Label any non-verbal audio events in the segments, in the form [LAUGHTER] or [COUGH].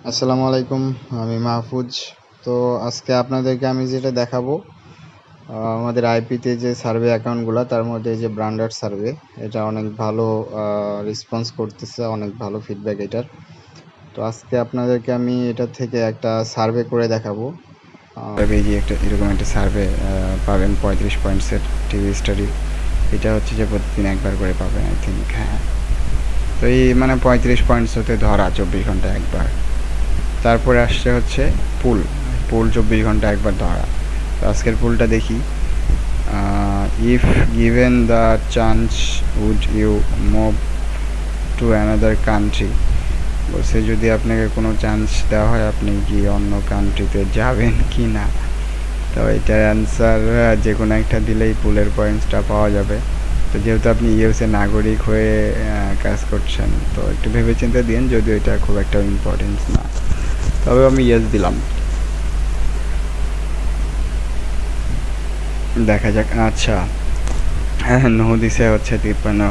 আসসালামু আলাইকুম আমি মাহফুজ। তো আজকে আপনাদেরকে আমি যেটা দেখাবো আমাদের আইপিতে যে সার্ভে অ্যাকাউন্টগুলো তার মধ্যে যে ব্র্যান্ডার সার্ভে এটা অনেক ভালো রেসপন্স করতেছে অনেক ভালো ফিডব্যাক এটার। তো আজকে আপনাদেরকে আমি এটা থেকে একটা সার্ভে করে দেখাবো। আহ, এই যে একটা এরকম একটা সার্ভে পাবেন পঁয়ত্রিশ পয়েন্টসের টিভি স্টাডি। এটা হচ্ছে যে প্রতিদিন একবার করে পাবেন আই থিঙ্ক হ্যাঁ। তো এই মানে পঁয়ত্রিশ পয়েন্টস হতে ধরা চব্বিশ ঘণ্টা একবার। তারপরে আসছে হচ্ছে পুল। পুল চব্বিশ ঘণ্টা একবার ধরা। তো আজকের পুলটা দেখি। If given the chance would you move to another country বলছে, যদি আপনাকে কোনো চান্স দেওয়া হয়, আপনি কি অন্য কান্ট্রিতে যাবেন কি না? তো এটার অ্যান্সার যে কোনো একটা দিলেই পুলের পয়েন্টসটা পাওয়া যাবে। তো যেহেতু আপনি ইউএসএ নাগরিক হয়ে কাজ করছেন, তো একটু ভেবে চিন্তে দিন, যদিও এটা খুব একটা ইম্পর্টেন্স না। তবে আমি ইয়েস দিলাম। দেখা যাক আচ্ছা। হ্যাঁ নো দিছে হচ্ছে তিপ্পান্ন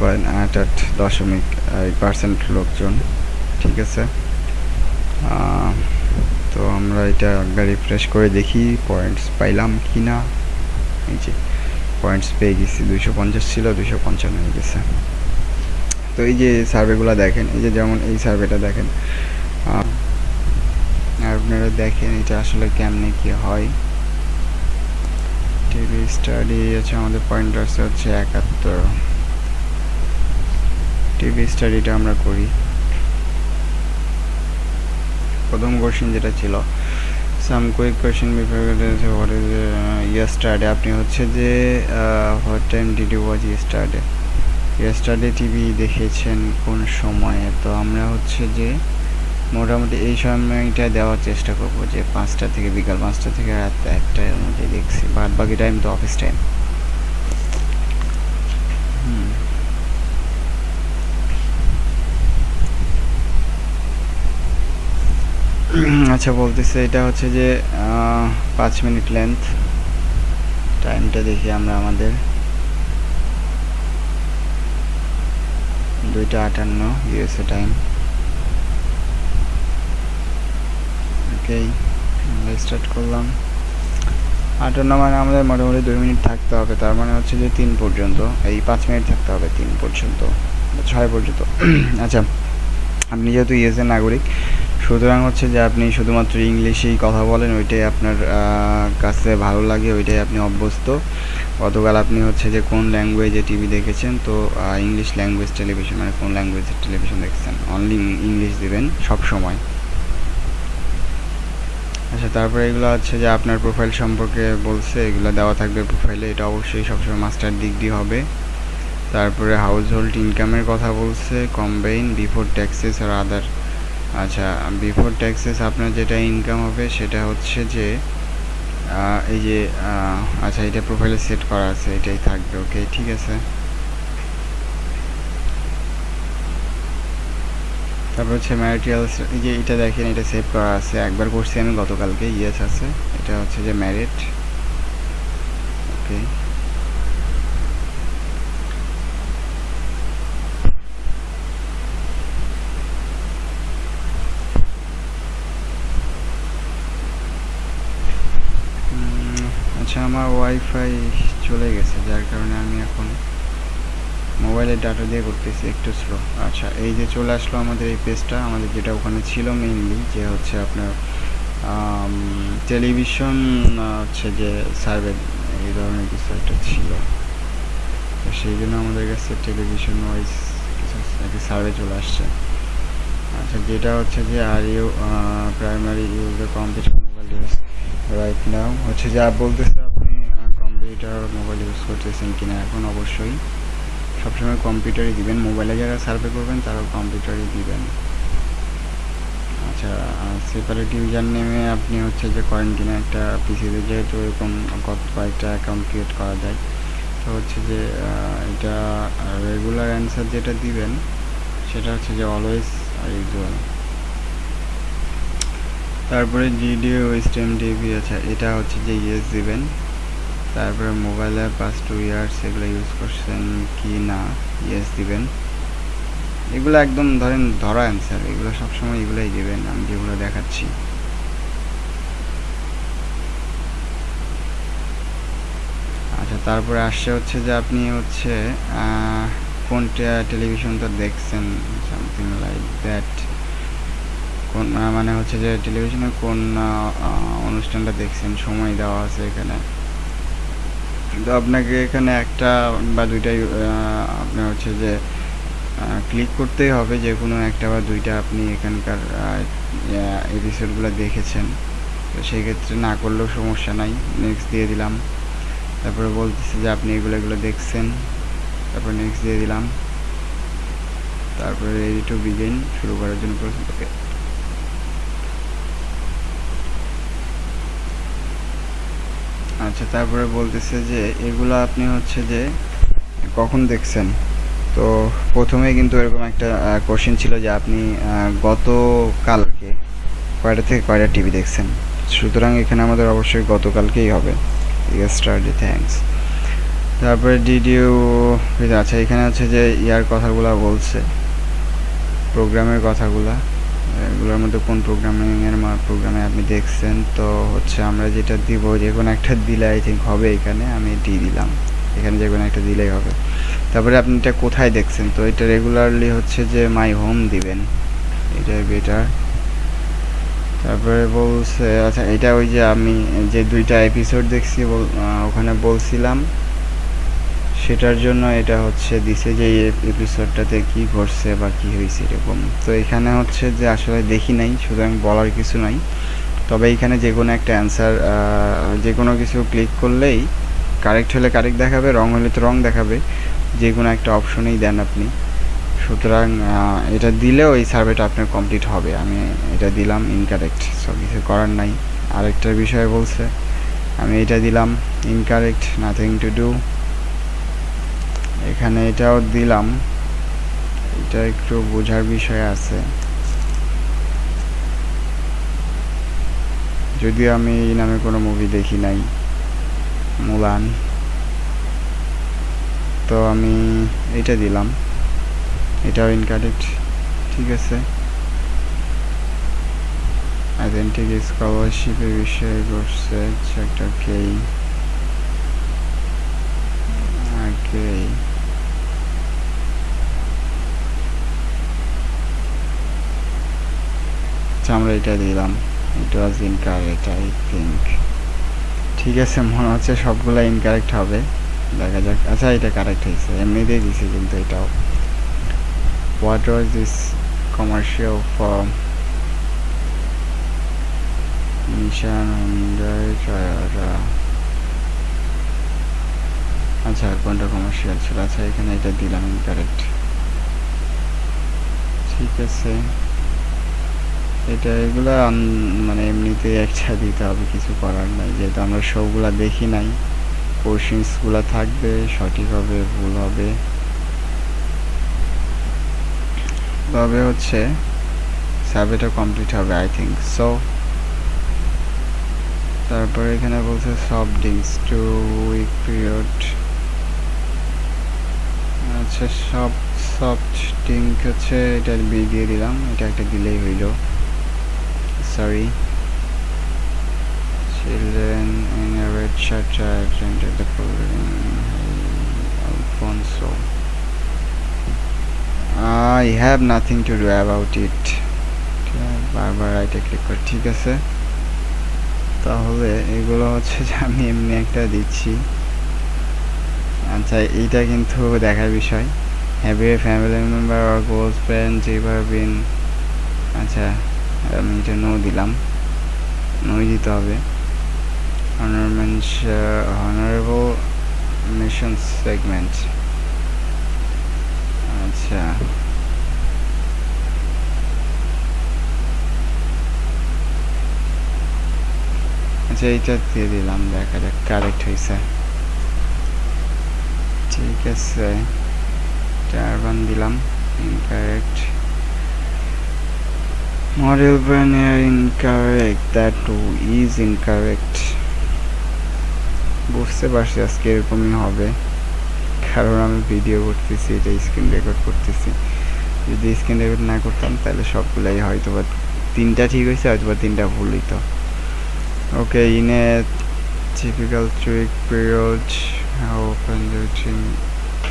পয়েন্ট আট আট দশমিক পার্সেন্ট লোকজন। ঠিক আছে। তো আমরা এটা একবার রিফ্রেশ করে দেখি পয়েন্টস পাইলাম কি না এই যে পয়েন্টস পেয়ে গেছি দুশো পঞ্চাশ ছিল দুশো পঞ্চান্ন হয়ে গেছে। তো এই যে সার্ভেগুলো দেখেন, এই যে যেমন এই সার্ভেটা দেখেন আপনারা দেখেন এটা আসলে কেমনে কি হয়। টিভি স্টাডি আছে আমাদের পয়েন্ট আছে হচ্ছে একাত্তর। টিভি স্টাডিটা আমরা করি। প্রথম কোশ্চেন যেটা ছিল some quick question what is yesterday আপনি হচ্ছে যে what time did you watch yesterday yesterday TV দেখেছেন কোন সময়ে? তো আমরা হচ্ছে যে মোটামুটি এই সময়টা দেওয়ার চেষ্টা করব যে পাঁচটা থেকে বিকাল পাঁচটা থেকে রাত একটার মধ্যে দেখছি। বাদ বাকি টাইম তো অফিস টাইম আচ্ছা বলতেছে এটা হচ্ছে যে পাঁচ মিনিট লেন্থ টাইমটা দেখি আমরা আমাদের। দুইটা আটান্ন ইউএসএ টাইম আমরা স্টার্ট করলাম। আটান্ন মানে আমাদের মোটামুটি দুই মিনিট থাকতে হবে, তার মানে হচ্ছে যে তিন পর্যন্ত, এই পাঁচ মিনিট থাকতে হবে তিন পর্যন্ত ছয় পর্যন্ত। [CLEARS THROAT] আচ্ছা আপনি যেহেতু ইউএসএ নাগরিক, সুতরাং হচ্ছে যে আপনি শুধুমাত্র ইংলিশেই কথা বলেন, ওইটাই আপনার কাছে ভালো লাগে, ওইটাই আপনি অভ্যস্ত। গতকাল আপনি হচ্ছে যে কোন ল্যাঙ্গুয়েজে টিভি দেখেছেন, তো ইংলিশ ল্যাঙ্গুয়েজ টেলিভিশন মানে কোন ল্যাঙ্গুয়েজের টেলিভিশন দেখছেন? অনলি ইংলিশ দিবেন সব সময় আচ্ছা তারপরে এগুলো হচ্ছে যে আপনার প্রোফাইল সম্পর্কে বলছে, এগুলো দেওয়া থাকবে প্রোফাইলে এটা অবশ্যই সবসময় মাস্টার ডিগ্রি হবে। তারপরে হাউস হোল্ড ইনকামের কথা বলছে কম্বাইন বিফোর ট্যাক্সেস আর আদার আচ্ছা বিফোর ট্যাক্সেস আপনার যেটা ইনকাম হবে সেটা হচ্ছে যে এই যে আচ্ছা এটা প্রোফাইলে সেট করা আছে, এটাই থাকবে ওকে ঠিক আছে? তারপর হচ্ছে ম্যারিটালস যে এটা দেখেন, এটা সেভ করা আছে। একবার করছি আমি, গতকালকে ইয়েস আছে। এটা হচ্ছে যে ম্যারিট ওকে আচ্ছা আমার ওয়াইফাই চলে গেছে, যার কারণে আমি এখন মোবাইলের ডাটা দিয়ে করতেছি, একটু স্লো আচ্ছা এই যে চলে আসলো আমাদের এই পেজটা আমাদের যেটা ওখানে ছিল মেইনলি যে হচ্ছে আপনার টেলিভিশন হচ্ছে যে সার্ভে এই ধরনের কিছু একটা ছিল। তো সেই জন্য আমাদের কাছে টেলিভিশন ওয়াইজ কিছু সার্ভে চলে আসছে। আচ্ছা যেটা হচ্ছে যে are you primary use computer mobile use right now হচ্ছে যা বলতেছে আপনি কম্পিউটার মোবাইল ইউজ করতেছেন কিনা? এখন অবশ্যই। সবসময় কম্পিউটারই দিবেন। মোবাইলে যারা সার্ভে করবেন, তারাও কম্পিউটারই দিবেন। আচ্ছা সেপারেট ইউজার নেমে আপনি হচ্ছে যে কোয়ারেন্টিনে একটা পিসিতে যেহেতু এরকম কত কয়েকটা অ্যাকাউন্ট ক্রিয়েট করা যায়, তো হচ্ছে যে এটা রেগুলার অ্যান্সার যেটা দিবেন, সেটা হচ্ছে যে অলওয়েজ আর ইউজুয়াল তারপরে জিডিও স্টেম টিভি আছে এটা হচ্ছে যে ইয়েস দিবেন। তারপরে মোবাইলে পাস টু ইয়ার্স এগুলো ইউজ করছেন কি না? ইয়েস দিবেন। এগুলো একদম ধরেন ধরা অ্যান্সার এগুলো সবসময় এগুলোই দেবেন। আমি যেগুলো দেখাচ্ছি। আচ্ছা তারপরে আসছে হচ্ছে যে আপনি হচ্ছে আহ, কোন টেলিভিশনটা দেখছেন? সামথিং লাইক দ্যাট কোন মানে হচ্ছে যে টেলিভিশনে কোন অনুষ্ঠানটা দেখছেন? সময় দেওয়া আছে এখানে। তো আপনাকে এখানে একটা বা দুইটাই আপনার হচ্ছে যে ক্লিক করতেই হবে যে কোনো একটা বা দুইটা আপনি এখানকার এপিসোডগুলো দেখেছেন। তো সেই ক্ষেত্রে না করলেও সমস্যা নাই। নেক্সট দিয়ে দিলাম। তারপরে বলতেছে যে আপনি এগুলো এগুলো দেখছেন। তারপরে নেক্সট দিয়ে দিলাম। তারপরে রেডি টু বিগিন শুরু করার জন্য প্রশ্ন আচ্ছা তারপরে বলতেছে যে এগুলো আপনি হচ্ছে যে কখন দেখছেন? তো প্রথমে কিন্তু এরকম একটা কোশ্চেন ছিল যে আপনি গতকালকে কয়টা থেকে কয়টা টিভি দেখছেন? সুতরাং এখানে আমাদের অবশ্যই গতকালকেই হবে। স্টারডে থ্যাঙ্কস তারপরে ডিডিও আচ্ছা এখানে হচ্ছে যে ইয়ার কথাগুলো বলছে প্রোগ্রামের কথাগুলা। এগুলোর মধ্যে কোন প্রোগ্রামিংয়ের প্রোগ্রামে আপনি দেখছেন? তো হচ্ছে আমরা যেটা দিব, যে কোনো একটা দিলে আই থিঙ্ক হবে এখানে, আমি ডি দিলাম। এখানে যে কোনো একটা দিলেই হবে। তারপরে আপনি এটা কোথায় দেখছেন? তো এটা রেগুলারলি হচ্ছে যে মাই হোম দিবেন। এটাই বেটার তারপরে বলছে আচ্ছা এটা ওই যে আমি যে দুইটা এপিসোড দেখছি ওখানে বলছিলাম সেটার জন্য এটা হচ্ছে দিছে যে এপিসোডটাতে কি ঘটছে বা কি হয়েছে এরকম। তো এখানে হচ্ছে যে আসলে দেখি নাই সুতরাং বলার কিছু নাই। তবে এখানে যে কোনো একটা অ্যান্সার যে কোনো কিছু ক্লিক করলেই কারেক্ট হলে কারেক্ট দেখাবে রং হলে তো রং দেখাবে। যে কোনো একটা অপশনেই দেন আপনি। সুতরাং এটা দিলেও এই সার্ভেটা আপনার কমপ্লিট হবে। আমি এটা দিলাম ইনকারেক্ট সব কিছু করার নাই। আরেকটা বিষয় বলছে, আমি এটা দিলাম ইনকারেক্ট নাথিং টু ডু এখানে এটাও দিলাম। এটা একটু বোঝার বিষয় আছে। যদিও আমি এই নামে কোনো মুভি দেখি নাই মুলান তো আমি এটা দিলাম। এটাও ইনকারেক্ট ঠিক আছে। আইডেন্টিক স্কলারশিপের বিষয়ে করছে চ্যাপ্টার কে ওকে আচ্ছা আমরা এটা দিলাম। It was incorrect I think ঠিক আছে, মনে হচ্ছে সবগুলো ইনকারেক্ট হবে। দেখা যাক। আচ্ছা এটা কারেক্ট হয়েছে। এমনিতেই দিছি, কিন্তু এটাও। What was this commercial for Nissan আচ্ছা কোনটা কমার্শিয়াল ছিল। আচ্ছা এখানে এটা দিলাম ইনকারেক্ট ঠিক আছে। এটা এগুলা মানে এমনিতে একটা দিতে হবে কিছু করার নাই। যেহেতু আমরা শোগুলা দেখি নাই কোশ্চেন্সগুলো থাকবে, সঠিক হবে, ভুল হবে। তবে হচ্ছে সার্ভেটা কমপ্লিট হবে আই থিঙ্ক সো তারপরে এখানে বলছে soft drinks two week period আচ্ছা সব সফট ড্রিঙ্ক হচ্ছে, এটা বি দিয়ে দিলাম, এটা একটা দিলেই হইল। Sorry children in a red shirt attended the program Alfonso. I have nothing to do about it. বারবার রাইটে ক্লিক করে, ঠিক আছে? তাহলে এগুলো হচ্ছে যে আমি এমনি একটা দিচ্ছি। আচ্ছা এইটা কিন্তু দেখার বিষয়। Have a family member or close friend ever আচ্ছা আমি এটা নো দিলাম। নোই দিতে হবে। Uh, honorable mission আচ্ছা। আচ্ছা এইটা দিয়ে দিলাম। দেখা যাক কারেক্ট হয়েছে। ঠিক আছে। টারবান দিলাম। Incorrect Model Vernier incorrect. That too is incorrect. বুঝতে পারছি আজকে এরকমই হবে কারণ আমি ভিডিও করতেছি এটা স্ক্রিন রেকর্ড করতেছি যদি স্ক্রিন রেকর্ড না করতাম তাহলে সবগুলাই হয়তো বা তিনটা ঠিক হয়েছে হয়তো বা তিনটা ভুল হইতো ওকে ইনে typical trick period how open the drink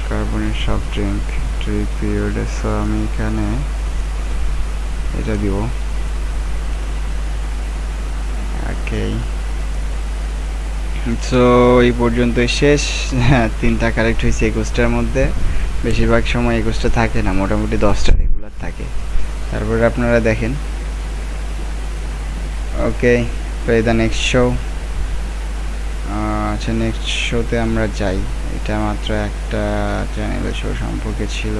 carbonate soft drink trick period so আমি এখানে এটা দিব। ওকে এই পর্যন্তই শেষ। হ্যাঁ তিনটা কারেক্ট হয়েছে একুশটার মধ্যে। বেশিরভাগ সময় একুশটা থাকে না, মোটামুটি দশটা রেগুলার থাকে। তারপরে আপনারা দেখেন। ওকে দ্য নেক্সট শো আচ্ছা নেক্সট শোতে আমরা যাই। এটা মাত্র একটা চ্যানেলের শো সম্পর্কে ছিল।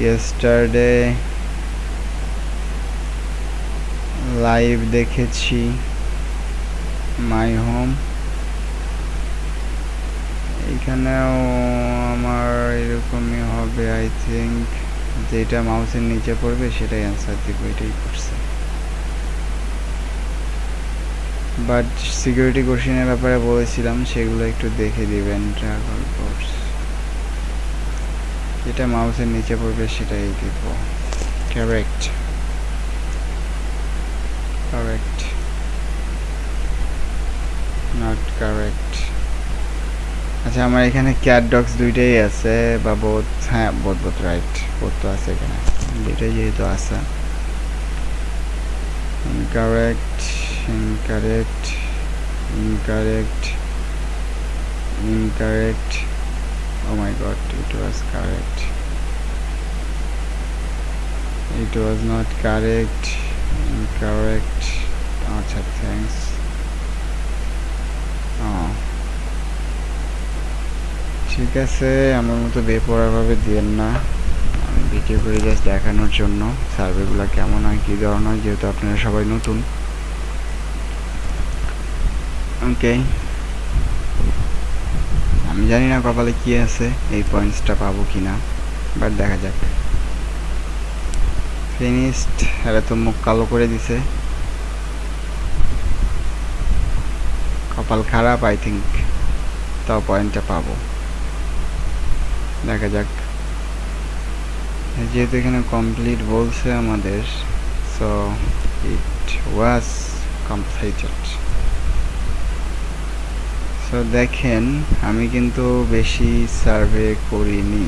ইয়েস্টারডে লাইভ দেখেছি, মাই হোম। এইখানেও আমার এরকমই হবে আই থিঙ্ক যেটা মাউসের নিচে পড়বে, সেটাই অ্যান্সার দিব, এটাই করছে। বাট সিকিউরিটি কোশ্চেনের ব্যাপারে বলেছিলাম, সেগুলো একটু দেখে দিবেন ট্রাভেল কোর্স যেটা মাউসের নিচে পড়বে, সেটাই দিব। Correct কারেক্ট নট কারেক্ট আচ্ছা আমার এখানে ক্যাট ডগস দুইটাই আছে বা বোধ হ্যাঁ বোধ বোধ রাইট বোধ তো আছে এখানে দুইটাই যেহেতু আছে incorrect incorrect incorrect incorrect oh my god it was correct it was not correct Incorrect. আচ্ছা থ্যাংকস ও ঠিক আছে, আমার মতো বেপরাভাবে দিয়েন না। আমি ভিডিও করে জাস্ট দেখানোর জন্য। সার্ভেগুলো কেমন হয়, কী ধরনের হয়, যেহেতু আপনারা সবাই নতুন। ওকে আমি জানি না কপালে কি আছে, এই পয়েন্টসটা পাবো কি না বাট দেখা যাক। ফিনিশড এরা তো মুখ কালো করে দিছে। কপাল খারাপ আই থিঙ্ক তাও পয়েন্টটা পাবো। দেখা যাক। যেহেতু এখানে কমপ্লিট বলছে আমাদের so it was completed so দেখেন, আমি কিন্তু বেশি সার্ভে করিনি।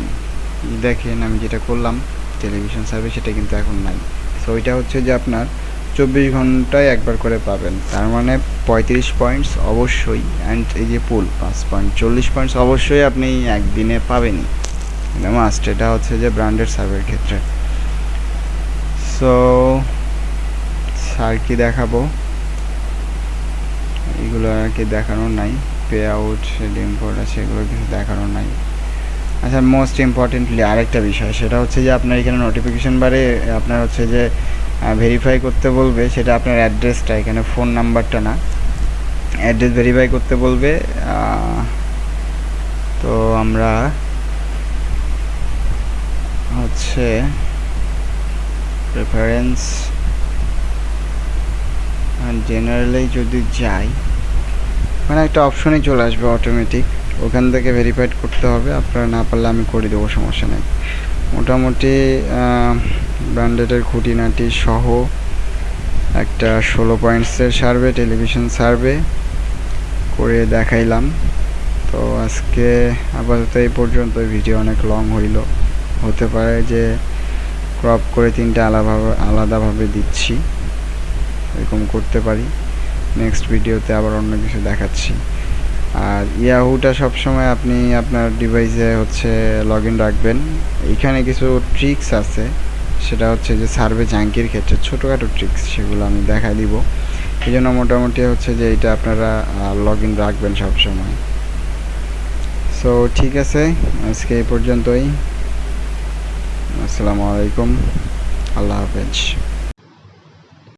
দেখেন, আমি যেটা করলাম টেলিভিশন সার্ভে সেটা কিন্তু এখন নাই। সো ওইটা হচ্ছে যে আপনার চব্বিশ ঘন্টায় একবার করে পাবেন। তার মানে পঁয়ত্রিশ পয়েন্টস অবশ্যই অ্যান্ড এই যে পুল পাঁচ পয়েন্ট চল্লিশ পয়েন্টস অবশ্যই আপনি একদিনে পাবেনই। এটা মাস্ট এটা হচ্ছে যে ব্র্যান্ডেড সার্ভের ক্ষেত্রে। সো আর কি দেখাবো। এগুলো আর কি দেখানোর নাই। পে আউট ইম্পোর্ট আছে, এগুলো কিছু দেখানোর নাই। আচ্ছা মোস্ট ইম্পর্টেন্টলি আরেকটা বিষয়, সেটা হচ্ছে যে আপনার এখানে নোটিফিকেশন বারে আপনার হচ্ছে যে ভেরিফাই করতে বলবে, সেটা আপনার অ্যাড্রেসটা এখানে ফোন নাম্বারটা না। অ্যাড্রেস ভেরিফাই করতে বলবে তো আমরা হচ্ছে প্রেফারেন্স জেনারেলি যদি যাই মানে একটা অপশনই চলে আসবে অটোমেটিক ওখান থেকে ভেরিফাইড করতে হবে। আপনারা না পারলে আমি করে দেবো, সমস্যা নেই। মোটামুটি ব্র্যান্ডেডের খুঁটিনাটি সহ একটা ষোলো পয়েন্টসের সার্ভে টেলিভিশন সার্ভে করে দেখাইলাম। তো আজকে আপাতত এই পর্যন্ত ভিডিও অনেক লং হইল। হতে পারে যে ক্রপ করে তিনটা আলাদাভাবে আলাদাভাবে দিচ্ছি। এরকম করতে পারি। নেক্সট ভিডিওতে আবার অন্য কিছু দেখাচ্ছি। আর ইয়াহুটা সবসময় আপনি আপনার ডিভাইসে হচ্ছে লগ ইন রাখবেন। এইখানে কিছু ট্রিক্স আছে। সেটা হচ্ছে যে সার্ভে জাঙ্কির ক্ষেত্রে ছোটোখাটো ট্রিক্স সেগুলো আমি দেখা দিব। এই জন্য মোটামুটি হচ্ছে যে এটা আপনারা লগ ইন রাখবেন সবসময়। সো ঠিক আছে। আজকে এই পর্যন্তই। আসসালামু আলাইকুম। আল্লাহ হাফেজ।